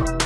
you.